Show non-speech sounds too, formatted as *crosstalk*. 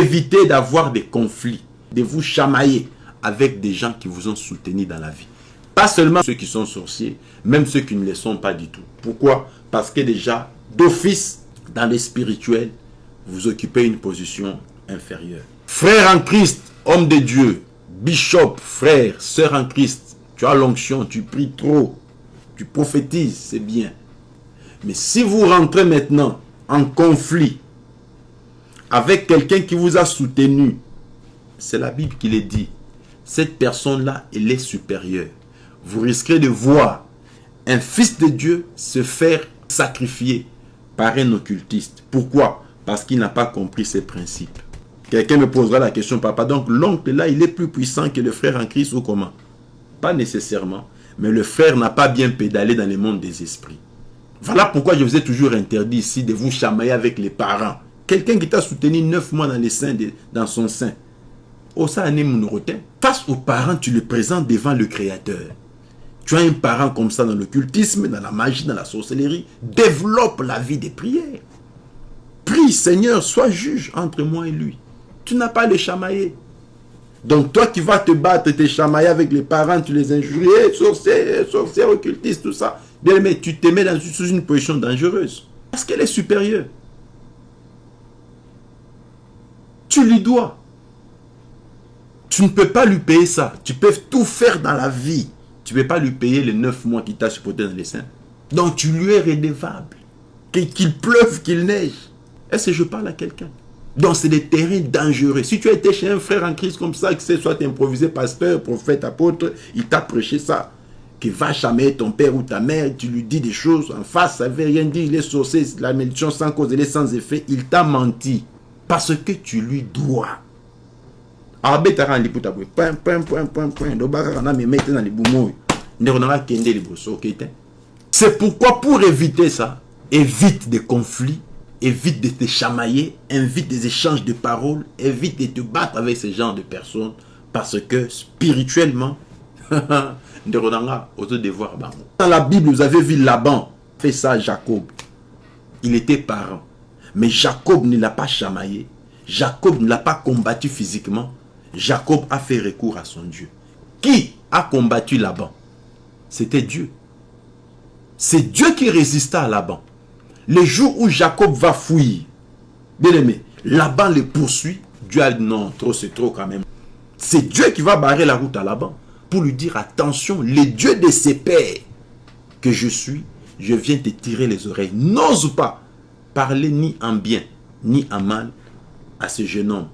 Évitez d'avoir des conflits, de vous chamailler avec des gens qui vous ont soutenu dans la vie. Pas seulement ceux qui sont sorciers, même ceux qui ne le sont pas du tout. Pourquoi? Parce que déjà, d'office, dans les spirituels, vous occupez une position inférieure. Frère en Christ, homme de Dieu, bishop, frère, sœur en Christ, tu as l'onction, tu pries trop, tu prophétises, c'est bien. Mais si vous rentrez maintenant en conflit avec quelqu'un qui vous a soutenu, c'est la Bible qui le dit, cette personne-là, elle est supérieure. Vous risquez de voir un fils de Dieu se faire sacrifier par un occultiste. Pourquoi? Parce qu'il n'a pas compris ses principes. Quelqu'un me posera la question, papa, donc l'oncle là, il est plus puissant que le frère en Christ ou comment? Pas nécessairement, mais le frère n'a pas bien pédalé dans le monde des esprits. Voilà pourquoi je vous ai toujours interdit ici de vous chamailler avec les parents. Quelqu'un qui t'a soutenu neuf mois dans, les seins de, dans son sein. Face aux parents, tu le présentes devant le Créateur. Tu as un parent comme ça dans l'occultisme, dans la magie, dans la sorcellerie. Développe la vie des prières. Prie, Seigneur, sois juge entre moi et lui. Tu n'as pas les chamailler. Donc toi qui vas te battre, te chamailler avec les parents, tu les injuries, sorcier, sorcier, occultiste, tout ça. Bien mais tu te mets sous une position dangereuse. Parce qu'elle est supérieure. Tu lui dois. Tu ne peux pas lui payer ça. Tu peux tout faire dans la vie. Tu ne peux pas lui payer les neuf mois qu'il t'a supporté dans les seins. Donc tu lui es redevable. Qu'il pleuve, qu'il neige. Est-ce que je parle à quelqu'un? Donc, c'est des terrains dangereux. Si tu as été chez un frère en Christ comme ça, que c'est soit improvisé pasteur, prophète, apôtre, il t'a prêché ça, qui va jamais ton père ou ta mère, tu lui dis des choses en face, ça ne veut rien dire, il est la malédiction sans cause, elle est sans effet, il t'a menti. Parce que tu lui dois. C'est pourquoi pour éviter ça, évite des conflits, évite de te chamailler, évite des échanges de paroles, évite de te battre avec ce genre de personnes parce que spirituellement, *laughs* dans la Bible, vous avez vu Laban fait ça à Jacob. Il était parent. Mais Jacob ne l'a pas chamaillé. Jacob ne l'a pas combattu physiquement. Jacob a fait recours à son Dieu. Qui a combattu Laban? C'était Dieu. C'est Dieu qui résista à Laban. Le jour où Jacob va fouiller, bien aimé, Laban le poursuit. Dieu a dit non, trop c'est trop quand même. C'est Dieu qui va barrer la route à Laban pour lui dire attention, le Dieu de ses pères que je suis, je viens te tirer les oreilles. N'ose pas parler ni en bien, ni en mal à ce jeune homme.